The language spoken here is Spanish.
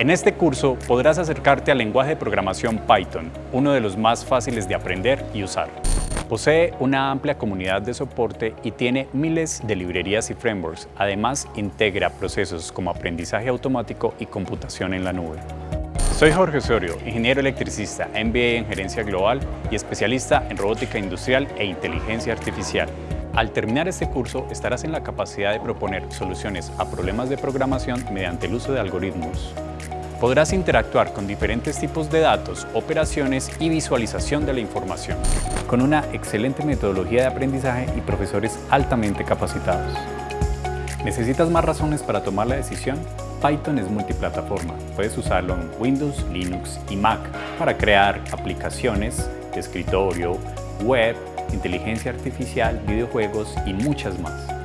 En este curso podrás acercarte al lenguaje de programación Python, uno de los más fáciles de aprender y usar. Posee una amplia comunidad de soporte y tiene miles de librerías y frameworks. Además, integra procesos como aprendizaje automático y computación en la nube. Soy Jorge Osorio, ingeniero electricista, MBA en Gerencia Global y especialista en robótica industrial e inteligencia artificial. Al terminar este curso estarás en la capacidad de proponer soluciones a problemas de programación mediante el uso de algoritmos. Podrás interactuar con diferentes tipos de datos, operaciones y visualización de la información, con una excelente metodología de aprendizaje y profesores altamente capacitados. ¿Necesitas más razones para tomar la decisión? Python es multiplataforma. Puedes usarlo en Windows, Linux y Mac para crear aplicaciones escritorio, web, inteligencia artificial, videojuegos y muchas más.